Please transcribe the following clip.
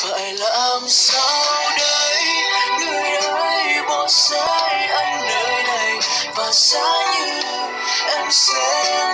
phải làm sao đây? Người ơi bỏ rơi anh nơi này? Và xa như em sẽ